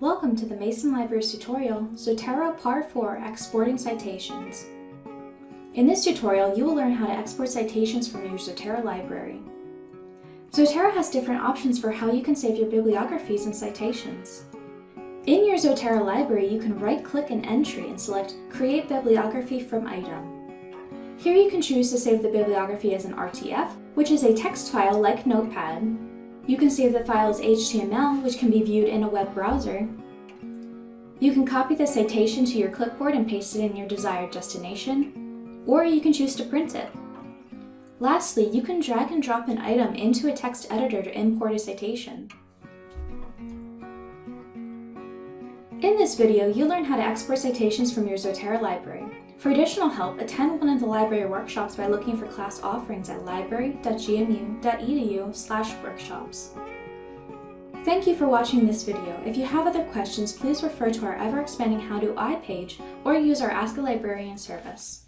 Welcome to the Mason Libraries tutorial, Zotero Part 4 Exporting Citations. In this tutorial, you will learn how to export citations from your Zotero library. Zotero has different options for how you can save your bibliographies and citations. In your Zotero library, you can right-click an entry and select Create Bibliography from Item. Here you can choose to save the bibliography as an RTF, which is a text file like Notepad, you can save the file as HTML, which can be viewed in a web browser. You can copy the citation to your clipboard and paste it in your desired destination, or you can choose to print it. Lastly, you can drag and drop an item into a text editor to import a citation. In this video, you'll learn how to export citations from your Zotero library. For additional help, attend one of the library workshops by looking for class offerings at library.gmu.edu workshops. Thank you for watching this video. If you have other questions, please refer to our ever-expanding How Do I page or use our Ask a Librarian service.